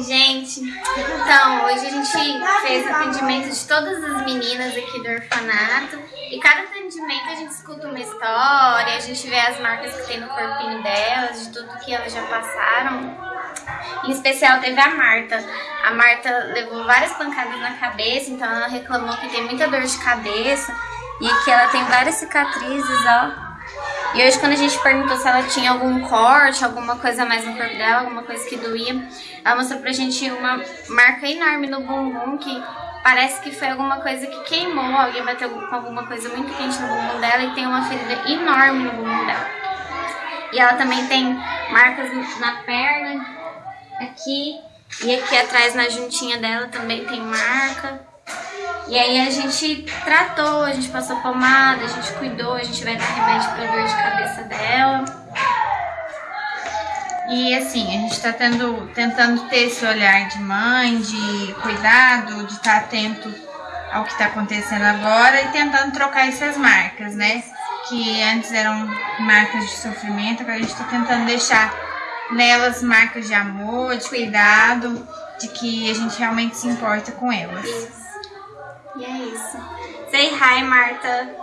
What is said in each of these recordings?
Gente. Então, hoje a gente fez atendimento de todas as meninas aqui do orfanato. E cada atendimento a gente escuta uma história, a gente vê as marcas que tem no corpinho delas, de tudo que elas já passaram. Em especial teve a Marta. A Marta levou várias pancadas na cabeça, então ela reclamou que tem muita dor de cabeça e que ela tem várias cicatrizes, ó. E hoje quando a gente perguntou se ela tinha algum corte, alguma coisa mais no corpo dela, alguma coisa que doía, ela mostrou pra gente uma marca enorme no bumbum que parece que foi alguma coisa que queimou, alguém bateu com alguma coisa muito quente no bumbum dela e tem uma ferida enorme no bumbum dela. E ela também tem marcas na perna, aqui, e aqui atrás na juntinha dela também tem marca. E aí a gente tratou, a gente passou pomada, a gente cuidou, a gente vai dar remédio pra dor de cabeça dela. E assim, a gente tá tendo, tentando ter esse olhar de mãe, de cuidado, de estar tá atento ao que tá acontecendo agora e tentando trocar essas marcas, né? Que antes eram marcas de sofrimento, agora a gente tá tentando deixar nelas marcas de amor, de cuidado, de que a gente realmente se importa com elas. Say hi, Marta.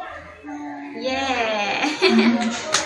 Yeah!